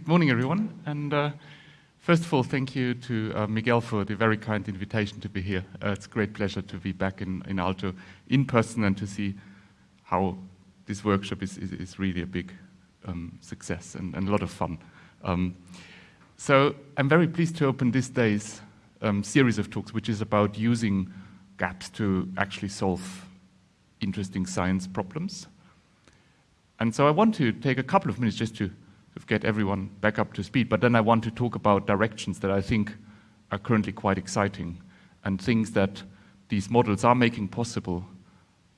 Good morning, everyone. And uh, first of all, thank you to uh, Miguel for the very kind invitation to be here. Uh, it's a great pleasure to be back in, in Aalto in person and to see how this workshop is, is, is really a big um, success and, and, a lot of fun. Um, so I'm very pleased to open this day's um, series of talks, which is about using gaps to actually solve interesting science problems. And so I want to take a couple of minutes just to get everyone back up to speed, but then I want to talk about directions that I think are currently quite exciting and things that these models are making possible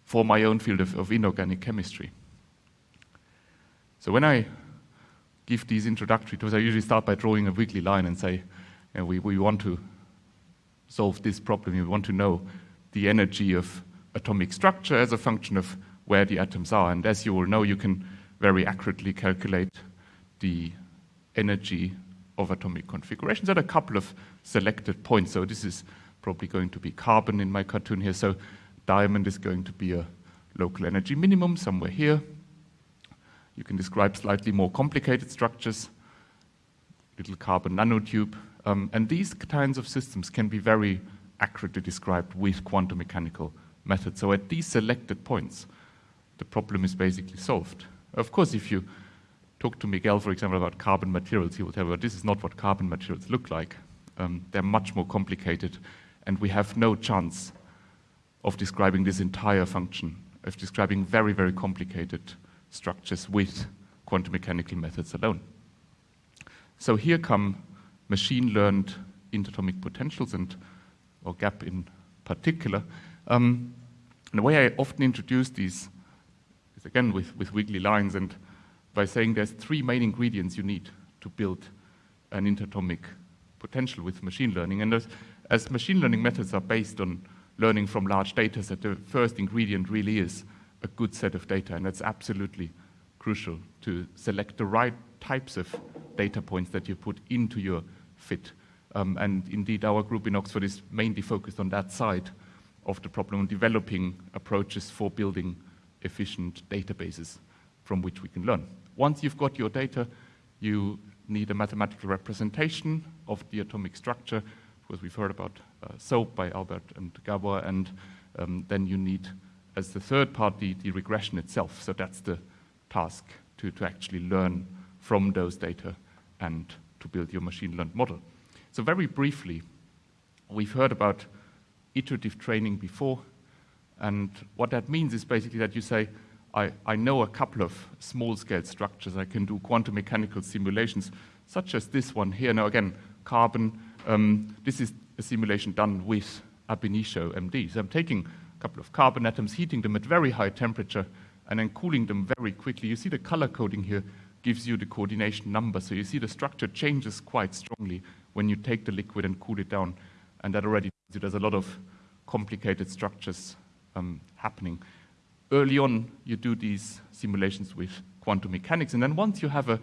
for my own field of, of inorganic chemistry. So when I give these introductory talks, I usually start by drawing a wiggly line and say, you know, we, we want to solve this problem, we want to know the energy of atomic structure as a function of where the atoms are. And as you all know, you can very accurately calculate the energy of atomic configurations at a couple of selected points. So this is probably going to be carbon in my cartoon here. So diamond is going to be a local energy minimum somewhere here. You can describe slightly more complicated structures, little carbon nanotube. Um, and these kinds of systems can be very accurately described with quantum mechanical methods. So at these selected points, the problem is basically solved. Of course, if you talk to Miguel, for example, about carbon materials, he will tell you, this is not what carbon materials look like. Um, they're much more complicated, and we have no chance of describing this entire function, of describing very, very complicated structures with quantum mechanical methods alone. So here come machine-learned interatomic potentials and or gap in particular. Um, and the way I often introduce these is again with, with wiggly lines and by saying there's three main ingredients you need to build an interatomic potential with machine learning. And as, as machine learning methods are based on learning from large data sets, the first ingredient really is a good set of data, and that's absolutely crucial to select the right types of data points that you put into your fit. Um, and indeed, our group in Oxford is mainly focused on that side of the problem, on developing approaches for building efficient databases from which we can learn. Once you've got your data, you need a mathematical representation of the atomic structure, because we've heard about uh, SOAP by Albert and Gabor, and um, then you need, as the third part, the, the, regression itself. So that's the task, to, to actually learn from those data and to build your machine learned model. So very briefly, we've heard about iterative training before, and what that means is basically that you say, I, I know a couple of small-scale structures. I can do quantum mechanical simulations, such as this one here. Now, again, carbon. Um, this is a simulation done with ab initio MD. So I'm taking a couple of carbon atoms, heating them at very high temperature, and then cooling them very quickly. You see the color coding here gives you the coordination number. So you see the structure changes quite strongly when you take the liquid and cool it down. And that already tells you there's a lot of complicated structures um, happening early on, you do these simulations with quantum mechanics, and then once you have a,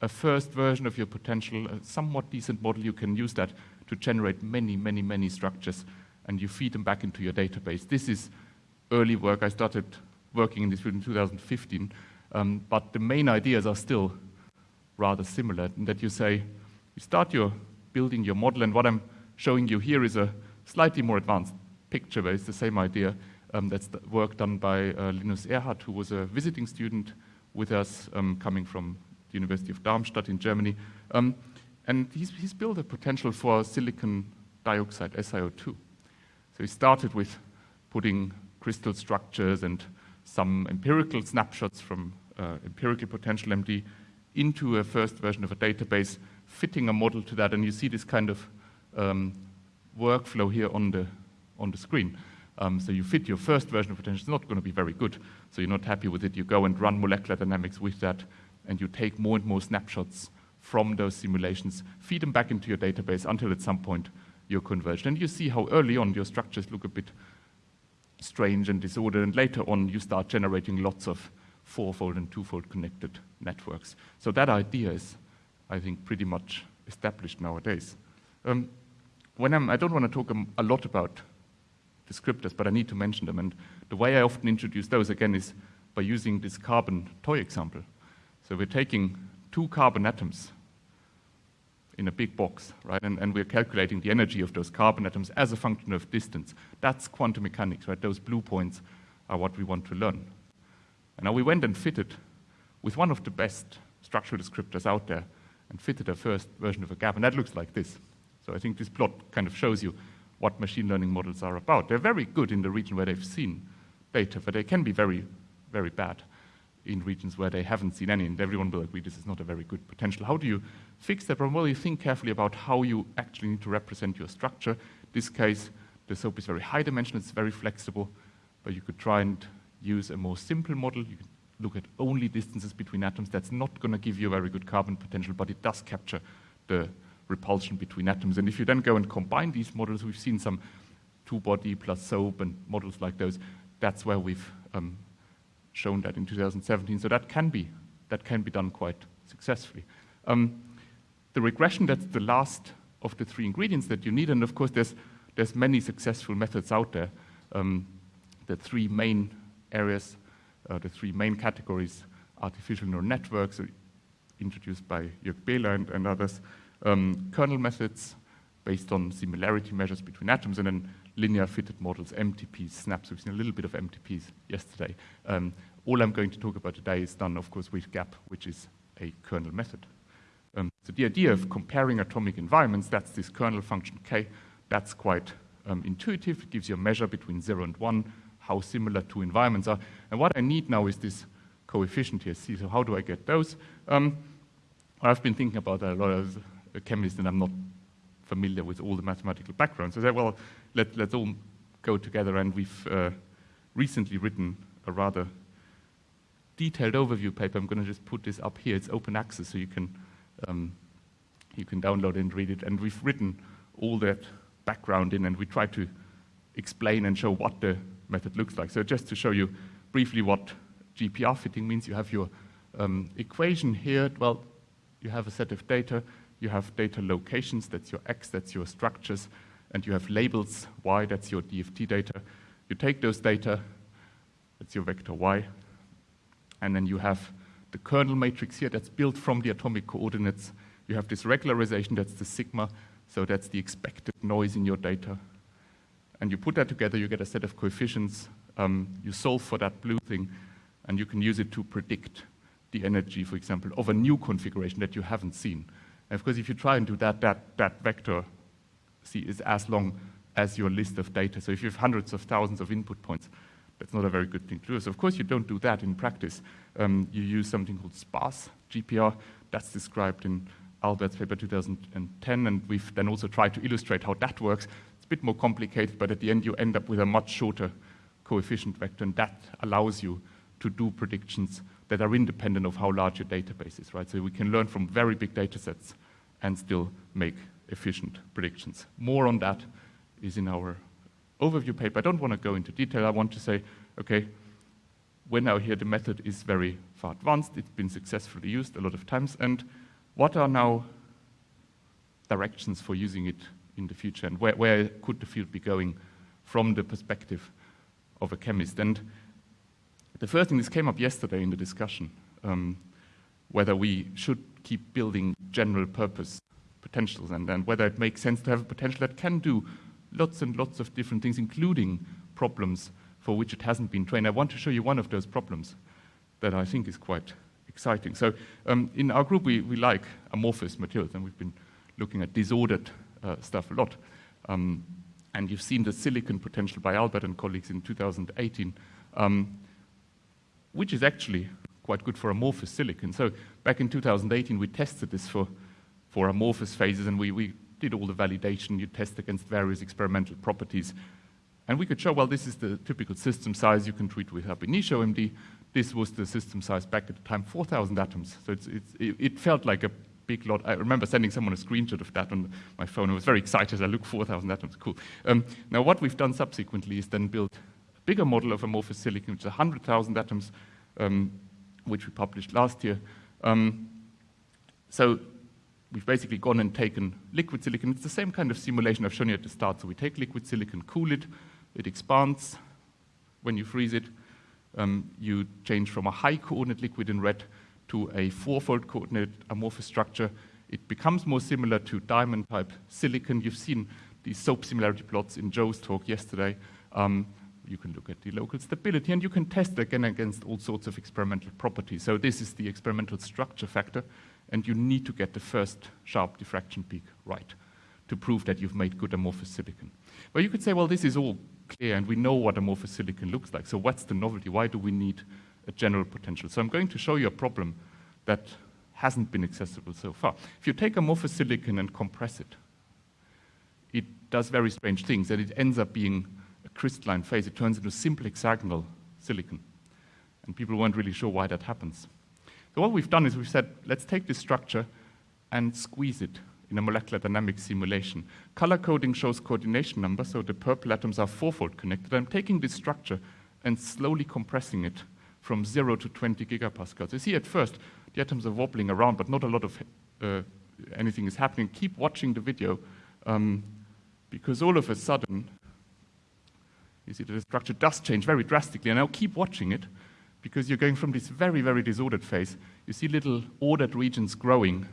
a first version of your potential, a somewhat decent model, you can use that to generate many, many, many structures, and you feed them back into your database. This is early work. I started working in this field in 2015, um, but the main ideas are still rather similar, in that you say, you start your building your model, and what I'm showing you here is a slightly more advanced picture, but it's the same idea. Um, that's the work done by uh, Linus Erhard, who was a visiting student with us um, coming from the University of Darmstadt in Germany. Um, and he's, he's, built a potential for silicon dioxide, SiO2. So he started with putting crystal structures and some empirical snapshots from uh, empirical potential MD into a first version of a database, fitting a model to that, and you see this kind of um, workflow here on the, on the screen. Um, so you fit your first version of potential, it's not going to be very good. So you're not happy with it. You go and run molecular dynamics with that, and you take more and more snapshots from those simulations, feed them back into your database until at some point you're converged. And you see how early on your structures look a bit strange and disordered, and later on you start generating lots of fourfold and twofold connected networks. So that idea is, I think, pretty much established nowadays. Um, when I'm, I don't want to talk a lot about descriptors, but I need to mention them. And the way I often introduce those, again, is by using this carbon toy example. So we're taking two carbon atoms, in a big box, right? And, and we're calculating the energy of those carbon atoms as a function of distance. That's quantum mechanics, right? Those blue points are what we want to learn. And now we went and fitted with one of the best structural descriptors out there and fitted a first version of a gap, and that looks like this. So I think this plot kind of shows you what machine learning models are about. They're very good in the region where they've seen data, but they can be very, very bad in regions where they haven't seen any, and everyone will agree this is not a very good potential. How do you fix that problem? Well, you think carefully about how you actually need to represent your structure. In this case, the SOAP is very high dimensional, it's very flexible, but you could try and use a more simple model. You could look at only distances between atoms. That's not going to give you a very good carbon potential, but it does capture the repulsion between atoms. And if you then go and combine these models, we've seen some two-body plus SOAP and models like those. That's where we've um, shown that in 2017. So that can be, that can be done quite successfully. Um, the regression, that's the last of the three ingredients that you need. And of course, there's, there's many successful methods out there. Um, the three main areas, uh, the three main categories, artificial neural networks, uh, introduced by Jörg Behler and, and others, um, kernel methods based on similarity measures between atoms, and then linear fitted models, MTPs, snaps. We've seen a little bit of MTPs yesterday. Um, all I'm going to talk about today is done, of course, with GAP, which is a kernel method. Um, so the idea of comparing atomic environments, that's this kernel function k, that's quite um, intuitive. It gives you a measure between 0 and 1, how similar two environments are. And what I need now is this coefficient here, c. So how do I get those? Um, I've been thinking about that a lot a chemist, and I'm not familiar with all the mathematical backgrounds. So I said, well, let, let's all go together, and we've uh, recently written a rather detailed overview paper. I'm going to just put this up here. It's open access, so you can um, you can download and read it. And we've written all that background in, and we try to explain and show what the method looks like. So just to show you briefly what GPR fitting means, you have your um, equation here. Well, you have a set of data. You have data locations, that's your X, that's your structures, and you have labels, Y, that's your DFT data. You take those data, that's your vector Y, and then you have the kernel matrix here that's built from the atomic coordinates. You have this regularization, that's the sigma, so that's the expected noise in your data. And you put that together, you get a set of coefficients, um, you solve for that blue thing, and you can use it to predict the energy, for example, of a new configuration that you haven't seen. And of course, if you try and do that, that, that vector see, is as long as your list of data. So if you have hundreds of thousands of input points, that's not a very good thing to do. So of course, you don't do that in practice. Um, you use something called sparse GPR. That's described in Albert's paper 2010, and we've then also tried to illustrate how that works. It's a bit more complicated, but at the end you end up with a much shorter coefficient vector, and that allows you to do predictions that are independent of how large your database is, right? So we can learn from very big data sets and still make efficient predictions. More on that is in our overview paper. I don't want to go into detail. I want to say, okay, we're now here, the method is very far advanced. It's been successfully used a lot of times. And what are now directions for using it in the future? And where, where could the field be going from the perspective of a chemist? And the first thing, this came up yesterday in the discussion, um, whether we should keep building general purpose potentials and, and whether it makes sense to have a potential that can do lots and lots of different things, including problems for which it hasn't been trained. I want to show you one of those problems that I think is quite exciting. So um, in our group, we, we like amorphous materials, and we've been looking at disordered uh, stuff a lot. Um, and you've seen the silicon potential by Albert and colleagues in 2018. Um, which is actually quite good for amorphous silicon. So back in 2018, we tested this for, for amorphous phases, and we, we did all the validation. You test against various experimental properties. And we could show, well, this is the typical system size you can treat with ab initio MD. This was the system size back at the time, 4,000 atoms. So it's, it's, it felt like a big lot. I remember sending someone a screenshot of that on my phone. I was very excited. I looked 4,000 atoms, cool. Um, now, what we've done subsequently is then build a bigger model of amorphous silicon, which is 100,000 atoms, um, which we published last year. Um, so we've basically gone and taken liquid silicon. It's the same kind of simulation I've shown you at the start. So we take liquid silicon, cool it, it expands when you freeze it. Um, you change from a high coordinate liquid in red to a fourfold coordinate amorphous structure it becomes more similar to diamond-type silicon. You've seen these SOAP similarity plots in Joe's talk yesterday. Um, you can look at the local stability, and you can test again against all sorts of experimental properties. So this is the experimental structure factor, and you need to get the first sharp diffraction peak right to prove that you've made good amorphous silicon. Well, you could say, well, this is all clear, and we know what amorphous silicon looks like, so what's the novelty? Why do we need a general potential? So I'm going to show you a problem that hasn't been accessible so far. If you take amorphous silicon and compress it, it does very strange things, and it ends up being crystalline phase. It turns into simple hexagonal silicon. And people weren't really sure why that happens. So what we've done is we've said, let's take this structure and squeeze it in a molecular dynamic simulation. Color coding shows coordination number, so the purple atoms are fourfold connected. I'm taking this structure and slowly compressing it from zero to 20 gigapascals. You see at first, the atoms are wobbling around, but not a lot of uh, anything is happening. Keep watching the video, um, because all of a sudden, you see that the structure does change very drastically. And I'll keep watching it, because you're going from this very, very disordered phase. You see little ordered regions growing,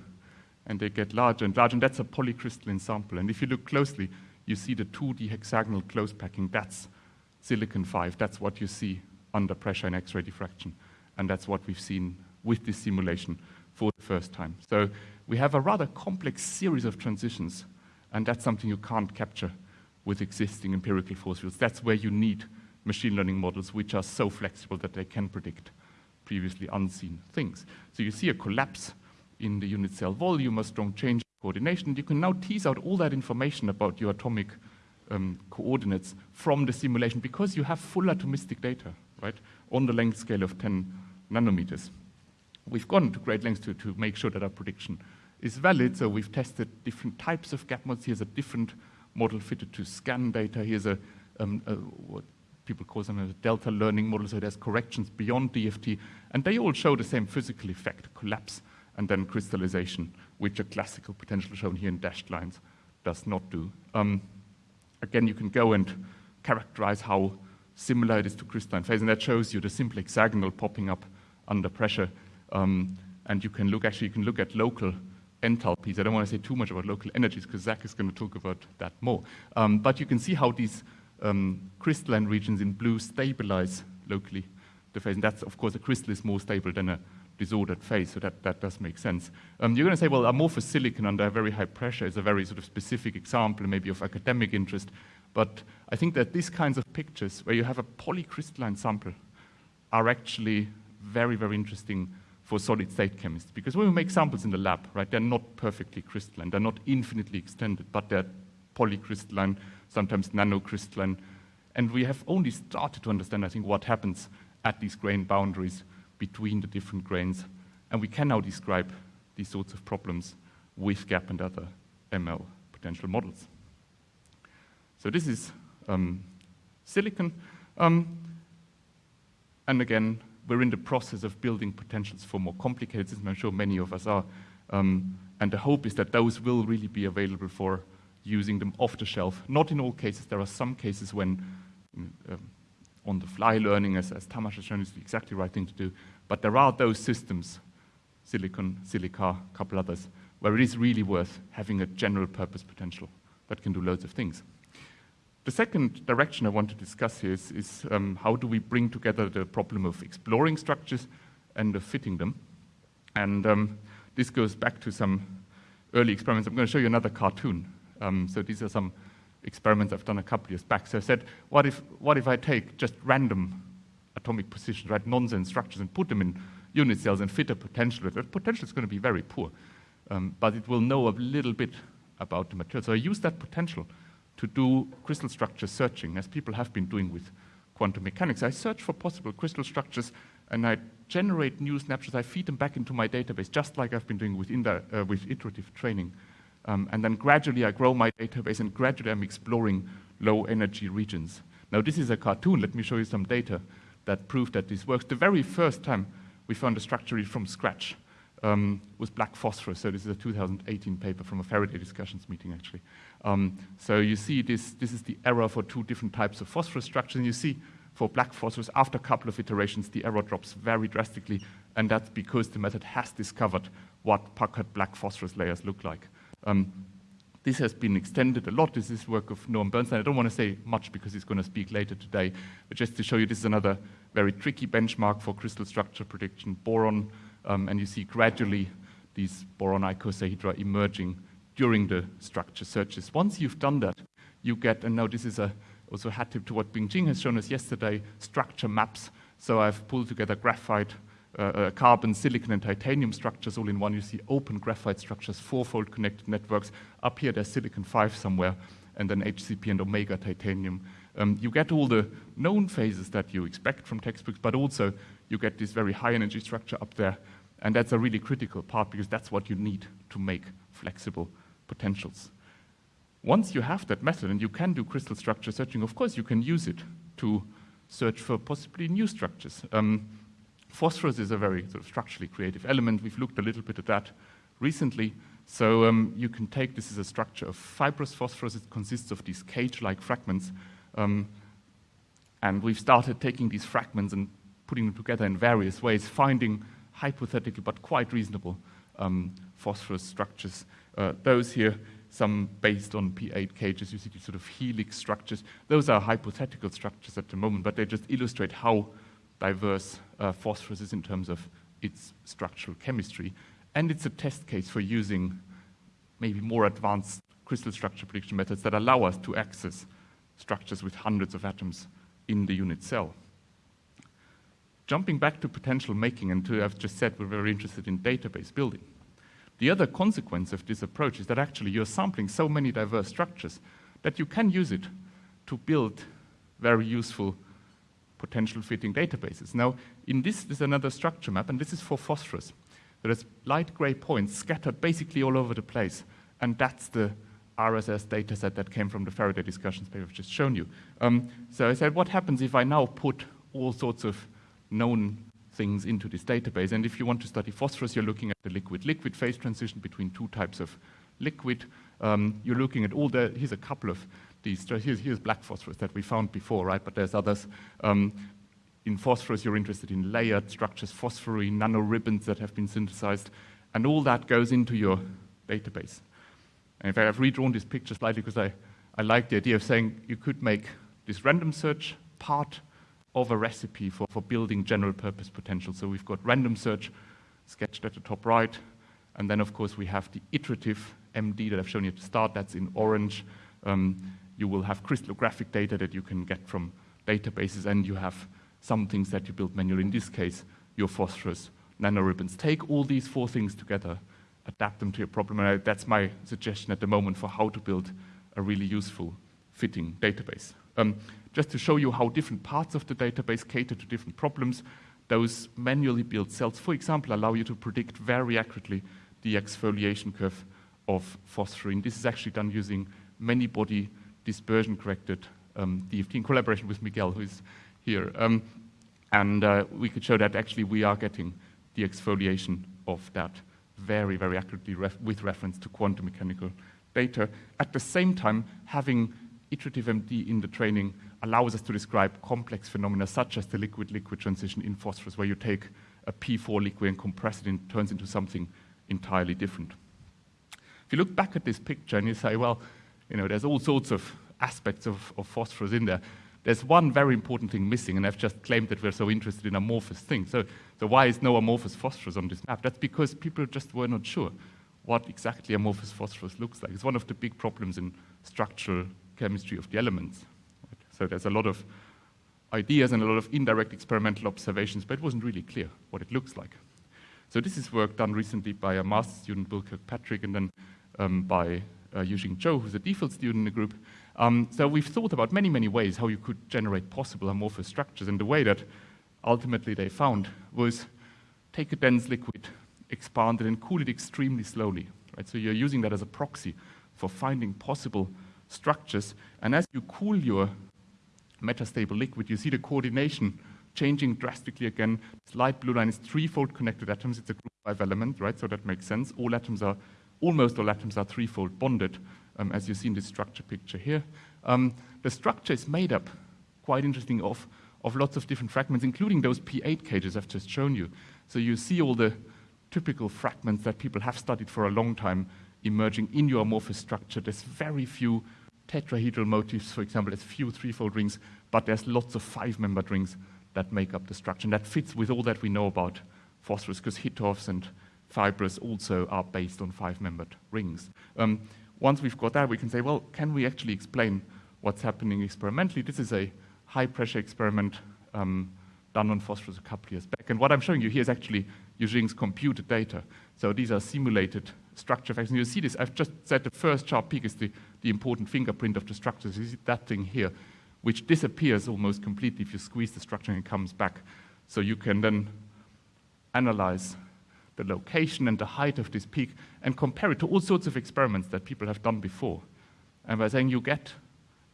and they get larger and larger, and that's a polycrystalline sample. And if you look closely, you see the 2D hexagonal close packing. That's silicon 5. That's what you see under pressure in X-ray diffraction. And that's what we've seen with this simulation for the first time. So we have a rather complex series of transitions, and that's something you can't capture with existing empirical force fields. That's where you need machine learning models which are so flexible that they can predict previously unseen things. So you see a collapse in the unit cell volume, a strong change in coordination. You can now tease out all that information about your atomic um, coordinates from the simulation because you have full atomistic data, right, on the length scale of 10 nanometers. We've gone to great lengths to, to make sure that our prediction is valid, so we've tested different types of gap models. Here's a different model fitted to scan data. Here's a, um, a what people call them a delta learning model, so it has corrections beyond DFT, and they all show the same physical effect, collapse and then crystallization, which a classical potential shown here in dashed lines does not do. Um, again, you can go and characterize how similar it is to crystalline phase, and that shows you the simple hexagonal popping up under pressure. Um, and you can look, actually, you can look at local enthalpies. I don't want to say too much about local energies because Zach is going to talk about that more. Um, but you can see how these um, crystalline regions in blue stabilize locally the phase. And that's, of course, a crystal is more stable than a disordered phase, so that, that does make sense. Um, you're going to say, well, amorphous silicon under very high pressure is a very sort of specific example, maybe of academic interest. But I think that these kinds of pictures, where you have a polycrystalline sample, are actually very, very interesting for solid state chemists. Because when we make samples in the lab, right, they're not perfectly crystalline, they're not infinitely extended, but they're polycrystalline, sometimes nanocrystalline. And we have only started to understand, I think, what happens at these grain boundaries between the different grains. And we can now describe these sorts of problems with GAP and other ML potential models. So this is um, silicon. Um, and again, we're in the process of building potentials for more complicated systems. I'm sure many of us are. Um, and the hope is that those will really be available for using them off the shelf. Not in all cases. There are some cases when um, on-the-fly learning, as, as Tamas has shown, is the exactly right thing to do. But there are those systems, silicon, silica, a couple others, where it is really worth having a general purpose potential that can do loads of things. The second direction I want to discuss here is, is um, how do we bring together the problem of exploring structures and of fitting them. And um, this goes back to some early experiments. I'm going to show you another cartoon. Um, so these are some experiments I've done a couple years back. So I said, what if, what if I take just random atomic positions, right, nonsense structures, and put them in unit cells and fit a potential? The potential is going to be very poor, um, but it will know a little bit about the material. So I use that potential to do crystal structure searching, as people have been doing with quantum mechanics. I search for possible crystal structures and I generate new snapshots. I feed them back into my database, just like I've been doing with, uh, with iterative training. Um, and then gradually I grow my database and gradually I'm exploring low energy regions. Now this is a cartoon. Let me show you some data that prove that this works. The very first time we found a structure from scratch um, was black phosphorus. So this is a 2018 paper from a Faraday discussions meeting, actually. Um, so you see this, this is the error for two different types of phosphorus structures. And you see for black phosphorus, after a couple of iterations, the error drops very drastically. and that's because the method has discovered what puckered black phosphorus layers look like. Um, this has been extended a lot. This is work of Noam Bernstein. I don't want to say much because he's going to speak later today, but just to show you, this is another very tricky benchmark for crystal structure prediction, boron, um, and you see gradually these boron icosahedra emerging during the structure searches. Once you've done that, you get, and now this is a, also a hat tip to what Bingqing has shown us yesterday, structure maps. So I've pulled together graphite, uh, uh, carbon, silicon, and titanium structures all in one. You see open graphite structures, fourfold connected networks. Up here, there's silicon 5 somewhere, and then HCP and omega titanium. Um, you get all the known phases that you expect from textbooks, but also you get this very high energy structure up there. And that's a really critical part because that's what you need to make flexible potentials. Once you have that method and you can do crystal structure searching, of course you can use it to search for possibly new structures. Um, phosphorus is a very sort of structurally creative element. We've looked a little bit at that recently. So um, you can take this as a structure of fibrous phosphorus. It consists of these cage-like fragments. Um, and we've started taking these fragments and putting them together in various ways, finding hypothetical but quite reasonable um, phosphorus structures. Uh, those here some based on P8 cages, you see sort of helix structures. Those are hypothetical structures at the moment, but they just illustrate how diverse uh, phosphorus is in terms of its structural chemistry. And it's a test case for using maybe more advanced crystal structure prediction methods that allow us to access structures with hundreds of atoms in the unit cell. Jumping back to potential making, and to, I've just said we're very interested in database building. The other consequence of this approach is that actually you're sampling so many diverse structures that you can use it to build very useful potential fitting databases. Now, in this, is another structure map, and this is for phosphorus. There's light gray points scattered basically all over the place, and that's the RSS dataset that came from the Faraday discussions paper I've just shown you. Um, so I said, what happens if I now put all sorts of known things into this database. And if you want to study phosphorus, you're looking at the liquid-liquid phase transition between two types of liquid. Um, you're looking at all the, here's a couple of these, here's, here's black phosphorus that we found before, right? But there's others. Um, in phosphorus, you're interested in layered structures, phosphorene, nanoribbons that have been synthesized, and all that goes into your database. And in fact, I've redrawn this picture slightly because I, I like the idea of saying you could make this random search part of a recipe for, for building general purpose potential. So we've got random search sketched at the top right, and then of course we have the iterative MD that I've shown you at the start, that's in orange. Um, you will have crystallographic data that you can get from databases, and you have some things that you build manually. In this case, your phosphorus nanoribbons. Take all these four things together, adapt them to your problem, and I, that's my suggestion at the moment for how to build a really useful fitting database. Um, just to show you how different parts of the database cater to different problems, those manually built cells, for example, allow you to predict very accurately the exfoliation curve of phosphorene. This is actually done using many-body dispersion-corrected um, DFT in collaboration with Miguel, who is here. Um, and uh, we could show that actually we are getting the exfoliation of that very, very accurately ref with reference to quantum mechanical data. At the same time, having iterative MD in the training allows us to describe complex phenomena such as the liquid-liquid transition in phosphorus, where you take a P4 liquid and compress it and it turns into something entirely different. If you look back at this picture and you say, well, you know, there's all sorts of aspects of, of phosphorus in there, there's one very important thing missing, and I've just claimed that we're so interested in amorphous things. So, so why is no amorphous phosphorus on this map? That's because people just were not sure what exactly amorphous phosphorus looks like. It's one of the big problems in structural chemistry of the elements. So there's a lot of ideas and a lot of indirect experimental observations, but it wasn't really clear what it looks like. So this is work done recently by a master student, Bill Kirkpatrick, and then um, by uh, Yuxing Zhou, who's a DPhil student in the group. Um, so we've thought about many, many ways how you could generate possible amorphous structures, and the way that ultimately they found was take a dense liquid, expand it, and cool it extremely slowly. Right? So you're using that as a proxy for finding possible structures, and as you cool your metastable liquid, you see the coordination changing drastically again. This light blue line is threefold connected atoms. It's a group five element, right? So that makes sense. All atoms are, almost all atoms are threefold bonded, um, as you see in this structure picture here. Um, the structure is made up, quite interesting, of, of lots of different fragments, including those P8 cages I've just shown you. So you see all the typical fragments that people have studied for a long time emerging in your amorphous structure. There's very few tetrahedral motifs, for example, there's few threefold rings, but there's lots of five-membered rings that make up the structure. And that fits with all that we know about phosphorus, because Hittorfs and fibrous also are based on five-membered rings. Um, once we've got that, we can say, well, can we actually explain what's happening experimentally? This is a high-pressure experiment um, done on phosphorus a couple years back. And what I'm showing you here is actually Eugène's computed data. So these are simulated structure factors. And you see this, I've just said the first sharp peak is the, the important fingerprint of the structure. is that thing here, which disappears almost completely if you squeeze the structure and it comes back. So you can then analyze the location and the height of this peak and compare it to all sorts of experiments that people have done before. And by saying you get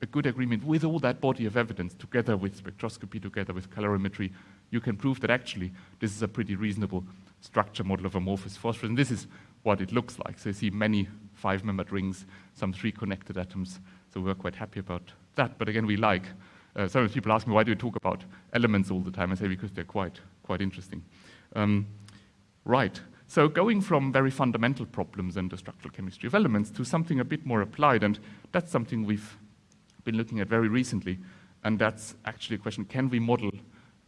a good agreement with all that body of evidence, together with spectroscopy, together with calorimetry, you can prove that actually this is a pretty reasonable structure model of amorphous phosphorus. And this is what it looks like. So you see many five-membered rings, some three connected atoms. So we're quite happy about that. But again, we like, uh, sometimes people ask me, why do you talk about elements all the time? I say, because they're quite, quite interesting. Um, right. So going from very fundamental problems in the structural chemistry of elements to something a bit more applied, and that's something we've been looking at very recently, and that's actually a question, can we model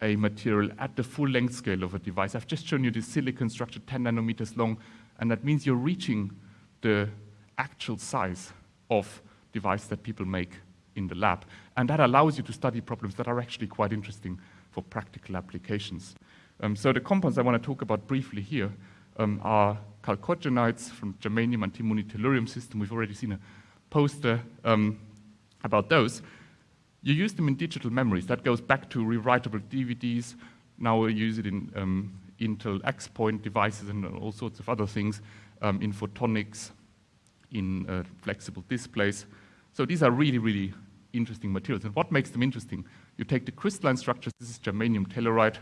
a material at the full length scale of a device? I've just shown you this silicon structure 10 nanometers long, and that means you're reaching the actual size of device that people make in the lab. And that allows you to study problems that are actually quite interesting for practical applications. Um, so the compounds I want to talk about briefly here um, are chalcogenides from germanium and antimony tellurium system. We've already seen a poster um, about those. You use them in digital memories. That goes back to rewritable DVDs. Now we use it in um, Intel X-Point devices and all sorts of other things, um, in photonics, in uh, flexible displays. So these are really, really interesting materials. And what makes them interesting? You take the crystalline structures, this is germanium telluride,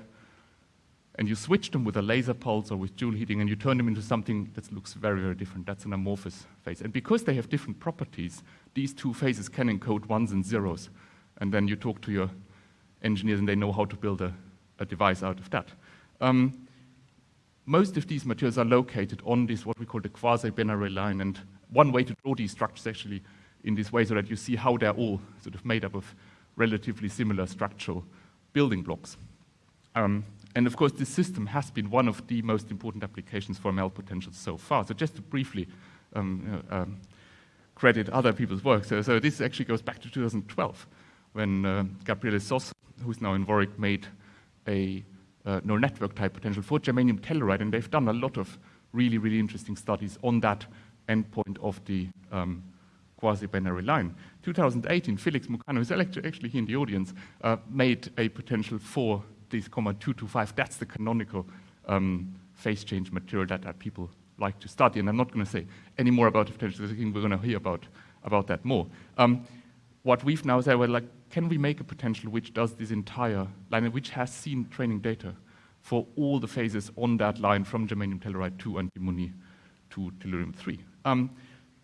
and you switch them with a laser pulse or with joule heating, and you turn them into something that looks very, very different. That's an amorphous phase. And because they have different properties, these two phases can encode ones and zeros. And then you talk to your engineers, and they know how to build a, a device out of that. Um, most of these materials are located on this, what we call the quasi-binary line. And one way to draw these structures actually in this way so that you see how they're all sort of made up of relatively similar structural building blocks. Um, and of course, this system has been one of the most important applications for ML potentials so far. So just to briefly um, uh, um, credit other people's work. So, so, this actually goes back to 2012 when uh, Gabriele Sosso, who's now in Warwick, made a uh, neural network type potential for germanium telluride, and they've done a lot of really, really interesting studies on that endpoint of the um, quasi-binary line. 2018, Felix Mocanu, who's actually here in the audience, uh, made a potential for this comma 225. That's the canonical um, phase change material that, that, people like to study. And I'm not going to say any more about the potential. I think we're going to hear about, about that more. Um, what we've now said, well, like, can we make a potential which does this entire line, which has seen training data for all the phases on that line from germanium telluride to antimony to tellurium-3? Um,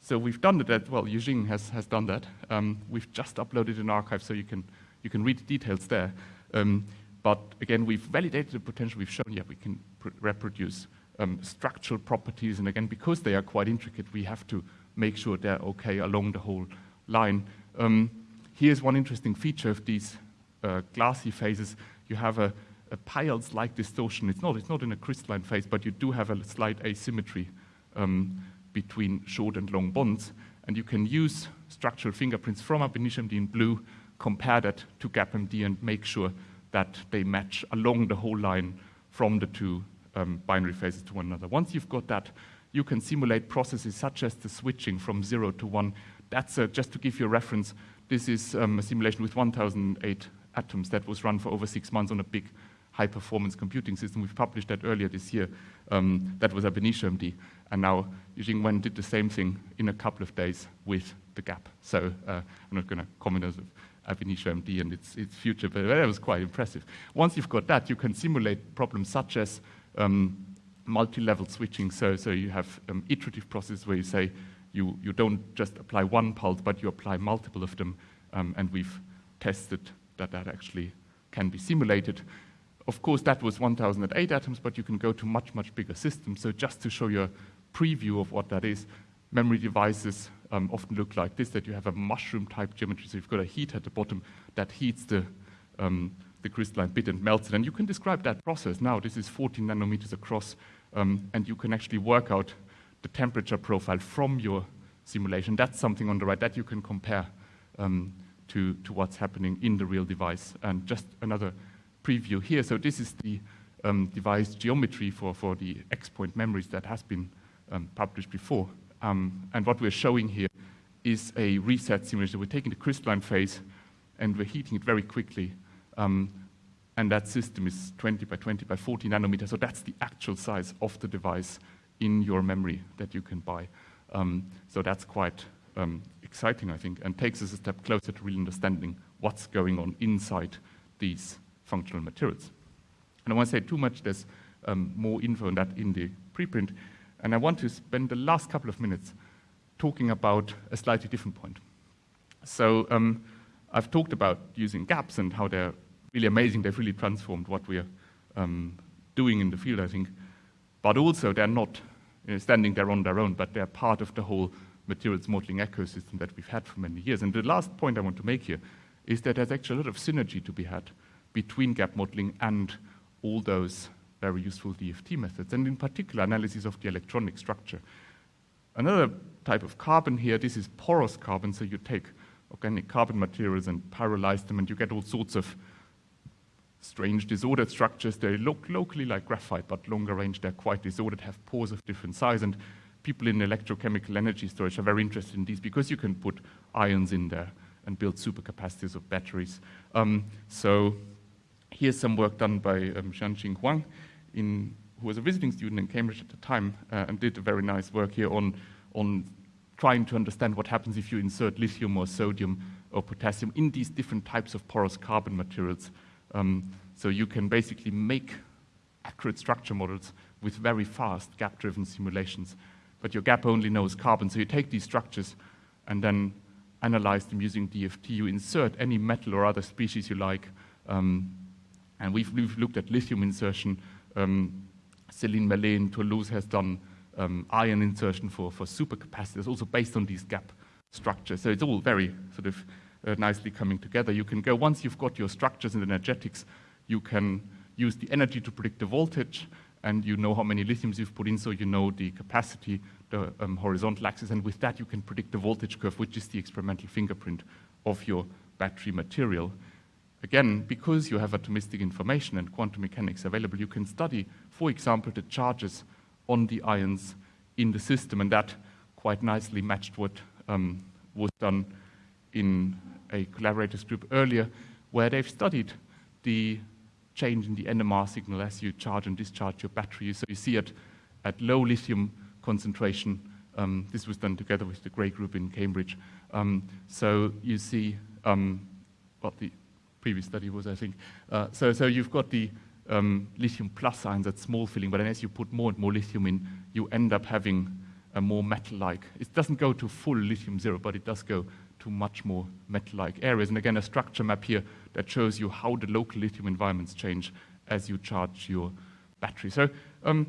so we've done that, well, Eugene has, has done that. Um, we've just uploaded an arXiv so you can, you can read the details there. Um, but again, we've validated the potential. We've shown, yeah, we can reproduce um, structural properties. And again, because they are quite intricate, we have to make sure they're okay along the whole line. Um, here's one interesting feature of these uh, glassy phases. You have a, a Peierls-like distortion. It's not, it's not in a crystalline phase, but you do have a slight asymmetry um, between short and long bonds. And you can use structural fingerprints from ab initio in blue, compare that to GAP-MD and make sure that they match along the whole line from the two um, binary phases to one another. Once you've got that, you can simulate processes such as the switching from zero to one. That's uh, just to give you a reference. This is um, a simulation with 1,008 atoms that was run for over six months on a big high-performance computing system. We've published that earlier this year. Um, that was ab MD. And now Eugene Wen did the same thing in a couple of days with the gap. So uh, I'm not going to comment on ab initio MD and its, its future, but that was quite impressive. Once you've got that, you can simulate problems such as um, multi-level switching. So, so you have um, iterative process where you say you, you don't just apply one pulse, but you apply multiple of them. Um, and we've tested that that actually can be simulated. of course, that was 1008 atoms, but you can go to much, much bigger systems. So just to show you a preview of what that is, memory devices um, often look like this, that you have a mushroom-type geometry. So you've got a heat at the bottom that heats the, um, the crystalline bit and melts it. And you can describe that process now. This is 14 nanometers across, um, and you can actually work out the temperature profile from your simulation. That's something on the right that you can compare um, to, to what's happening in the real device. And just another preview here. So this is the um, device geometry for, for the X-point memories that has been um, published before. Um, and what we're showing here is a reset simulation. We're taking the crystalline phase and we're heating it very quickly. Um, and that system is 20 by 20 by 40 nanometers. So that's the actual size of the device in your memory that you can buy. Um, so that's quite um, exciting, I think, and takes us a step closer to really understanding what's going on inside these functional materials. And I won't say too much, there's um, more info on that in the preprint. And I want to spend the last couple of minutes talking about a slightly different point. So um, I've talked about using gaps and how they're really amazing. They've really transformed what we're um, doing in the field, I think. But also, they're not you know, standing there on their own, but they're part of the whole materials modeling ecosystem that we've had for many years. And the last point I want to make here is that there's actually a lot of synergy to be had between gap modeling and all those very useful DFT methods, and in particular, analysis of the electronic structure. Another type of carbon here, this is porous carbon, so you take organic carbon materials and pyrolyze them, and you get all sorts of strange disordered structures. They look locally like graphite, but longer range, they're quite disordered, have pores of different size, and people in electrochemical energy storage are very interested in these because you can put ions in there and build supercapacitors of batteries. Um, so here's some work done by um, Jianxing Huang in, who was a visiting student in Cambridge at the time uh, and did a very nice work here on, on trying to understand what happens if you insert lithium or sodium or potassium in these different types of porous carbon materials. Um, so you can basically make accurate structure models with very fast gap-driven simulations. But your gap only knows carbon, so you take these structures and then analyze them using DFT. You insert any metal or other species you like, um, and we've, we've, looked at lithium insertion um, Céline Merlet in Toulouse has done um, ion insertion for, for supercapacitors, also based on these gap structures. So it's all very sort of uh, nicely coming together. You can go, once you've got your structures and energetics, you can use the energy to predict the voltage, and you know how many lithiums you've put in, so you know the capacity, the um, horizontal axis, and with that you can predict the voltage curve, which is the experimental fingerprint of your battery material. Again, because you have atomistic information and quantum mechanics available, you can study, for example, the charges on the ions in the system, and that quite nicely matched what um, was done in a collaborators group earlier, where they've studied the change in the NMR signal as you charge and discharge your battery. So you see it at low lithium concentration. Um, this was done together with the Grey group in Cambridge. Um, so you see um, what the previous study was, I think. Uh, so, so you've got the um, lithium plus ions at small filling, but then as you put more and more lithium in, you end up having a more metal-like. It doesn't go to full lithium zero, but it does go to much more metal-like areas. And again, a structure map here that shows you how the local lithium environments change as you charge your battery. So um,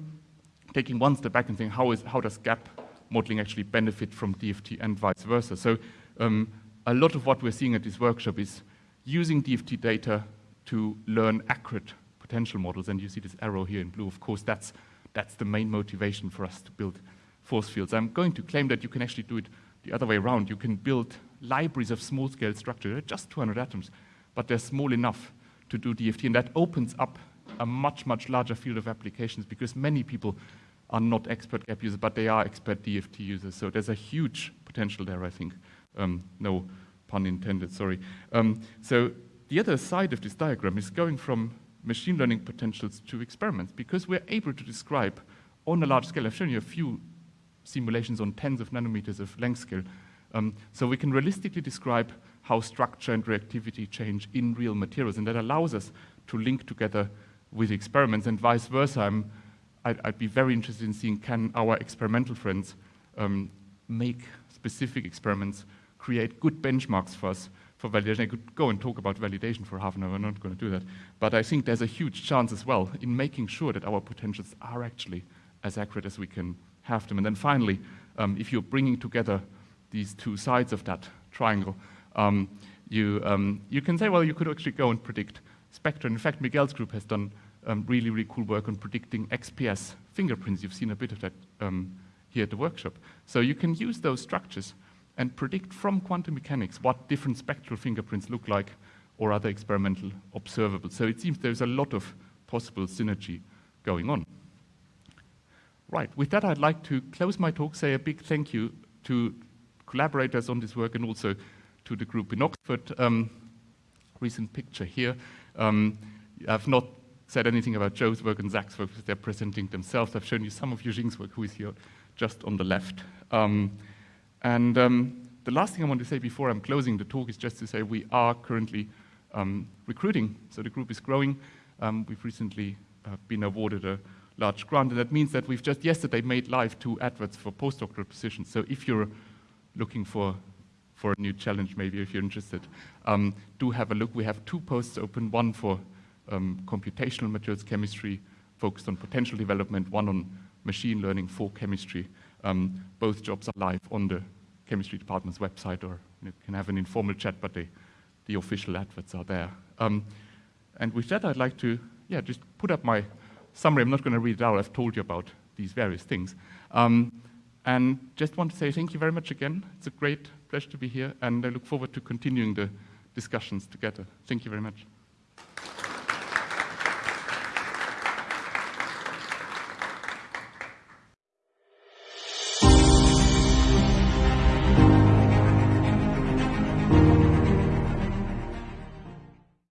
taking one step back and saying, how, is, how does gap modeling actually benefit from DFT and vice versa? So um, a lot of what we're seeing at this workshop is using DFT data to learn accurate potential models, and you see this arrow here in blue, of course, that's, that's the main motivation for us to build force fields. I'm going to claim that you can actually do it the other way around. You can build libraries of small-scale structure, they're just 200 atoms, but they're small enough to do DFT, and that opens up a much, much larger field of applications because many people are not expert gap users, but they are expert DFT users. So there's a huge potential there, I think. Um, no pun intended, sorry. Um, so the other side of this diagram is going from machine learning potentials to experiments because we're able to describe on a large scale, I've shown you a few simulations on tens of nanometers of length scale, um, so we can realistically describe how structure and reactivity change in real materials, and that allows us to link together with experiments and vice versa. I'm, I'd, I'd be very interested in seeing can our experimental friends um, make specific experiments create good benchmarks for us for validation. I could go and talk about validation for half an hour, I'm not going to do that. But I think there's a huge chance as well in making sure that our potentials are actually as accurate as we can have them. And then finally, um, if you're bringing together these two sides of that triangle, um, you, um, you can say, well, you could actually go and predict spectra. In fact, Miguel's group has done um, really, really cool work on predicting XPS fingerprints. You've seen a bit of that um, here at the workshop. So you can use those structures and predict from quantum mechanics what different spectral fingerprints look like or other experimental observables. So it seems there's a lot of possible synergy going on. Right, with that I'd like to close my talk, say a big thank you to collaborators on this work and also to the group in Oxford. Um, recent picture here. Um, I've not said anything about Joe's work and Zach's work because they're presenting themselves. I've shown you some of Yuxing's work, who is here just on the left. Um, and um, the last thing I want to say before I'm closing the talk is just to say we are currently um, recruiting. So the group is growing. Um, we've recently uh, been awarded a large grant, and that means that we've just yesterday made live two adverts for postdoctoral positions. So if you're looking for for a new challenge, maybe if you're interested, um, do have a look. We have two posts open, one for um, computational materials chemistry, focused on potential development, one on machine learning for chemistry. Um, both jobs are live on the chemistry department's website, or you can have an informal chat, but they, the official adverts are there. Um, and with that, I'd like to, yeah, just put up my summary. I'm not going to read it out. I've told you about these various things. Um, and just want to say thank you very much again. It's a great pleasure to be here, and I look forward to continuing the discussions together. Thank you very much.